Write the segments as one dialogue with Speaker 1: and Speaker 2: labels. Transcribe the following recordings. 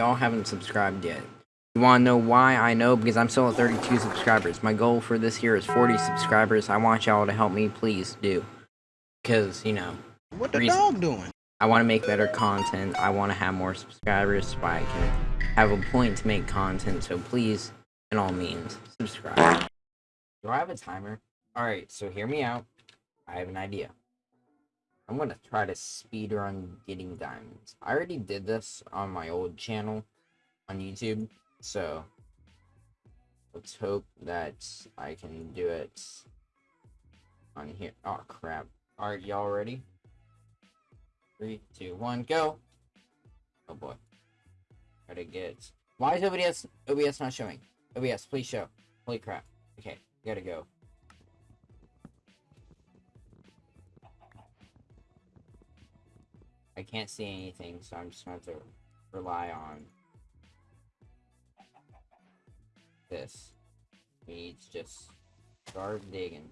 Speaker 1: y'all haven't subscribed yet. You want to know why? I know because I'm still at 32 subscribers. My goal for this year is 40 subscribers. I want y'all to help me, please do. Because, you know,
Speaker 2: What the
Speaker 1: Reason.
Speaker 2: dog doing?
Speaker 1: I want to make better content. I want to have more subscribers so I can have a point to make content. So please, in all means, subscribe. Do I have a timer? Alright, so hear me out. I have an idea. I'm gonna try to speed run getting diamonds. I already did this on my old channel on YouTube, so let's hope that I can do it on here. Oh crap. Alright, y'all ready? Three, two, one, go! Oh boy. Gotta get. Why is OBS OBS not showing? OBS, please show. Holy crap. Okay, gotta go. I can't see anything, so I'm just going to rely on this. We need to just start digging.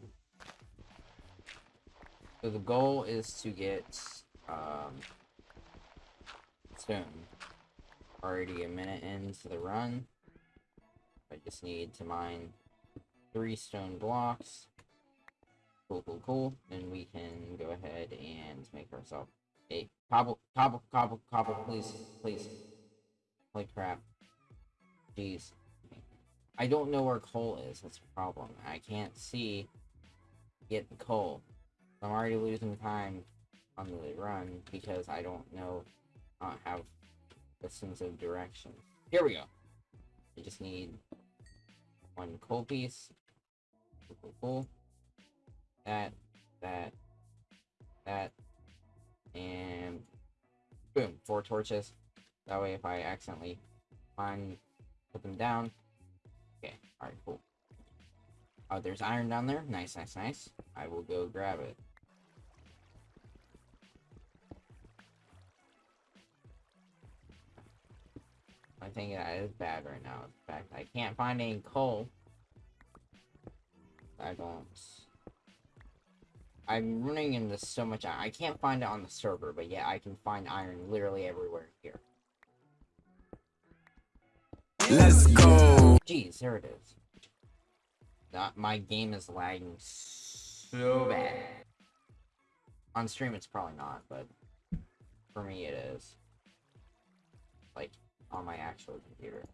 Speaker 1: So the goal is to get um, stone. Already a minute into the run. I just need to mine three stone blocks. Cool, cool, cool. Then we can go ahead and make ourselves a cobble, cobble, cobble, cobble, please, please. Holy crap. Jeez. I don't know where coal is, that's a problem. I can't see get the coal. I'm already losing time on the run because I don't know, uh, have a sense of direction. Here we go. I just need one coal piece. Cool, cool, cool. That, that, boom, four torches. That way, if I accidentally find, put them down. Okay, alright, cool. Oh, there's iron down there. Nice, nice, nice. I will go grab it. I think that is bad right now. In fact, I can't find any coal. I don't. I'm running into so much iron. I can't find it on the server, but yeah, I can find iron literally everywhere here.
Speaker 3: Let's go.
Speaker 1: Jeez, there it is. Not, my game is lagging so bad. On stream, it's probably not, but for me, it is. Like, on my actual computer.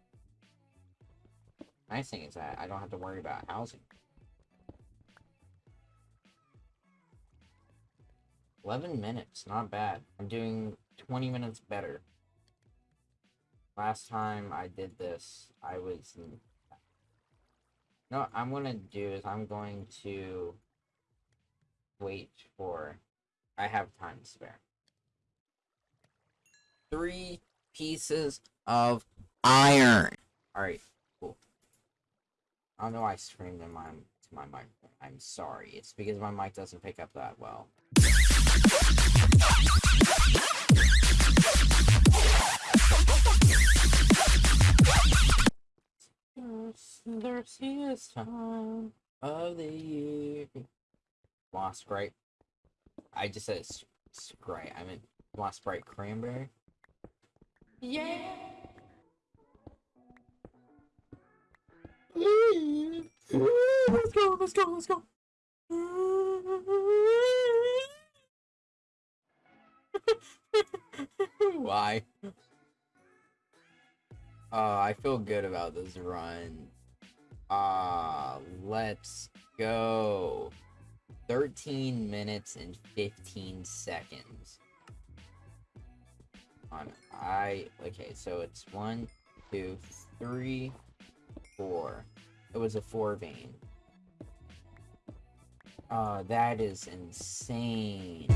Speaker 1: Nice thing is that I don't have to worry about housing. 11 minutes, not bad. I'm doing 20 minutes better. Last time I did this, I was... No, what I'm gonna do is I'm going to wait for... I have time to spare. Three pieces of iron. Alright, cool. I don't know why I screamed in my, to my mic. I'm sorry. It's because my mic doesn't pick up that well. Thirstiest time of the year. Lost Sprite. I just said Sprite. I meant Lost Sprite Cranberry. Yeah. Mm. Let's go, let's go, let's go. Why? Uh, I feel good about this run. Ah, uh, let's go. 13 minutes and 15 seconds. On I okay, so it's one, two, three, four. It was a four vein. Uh, that is insane.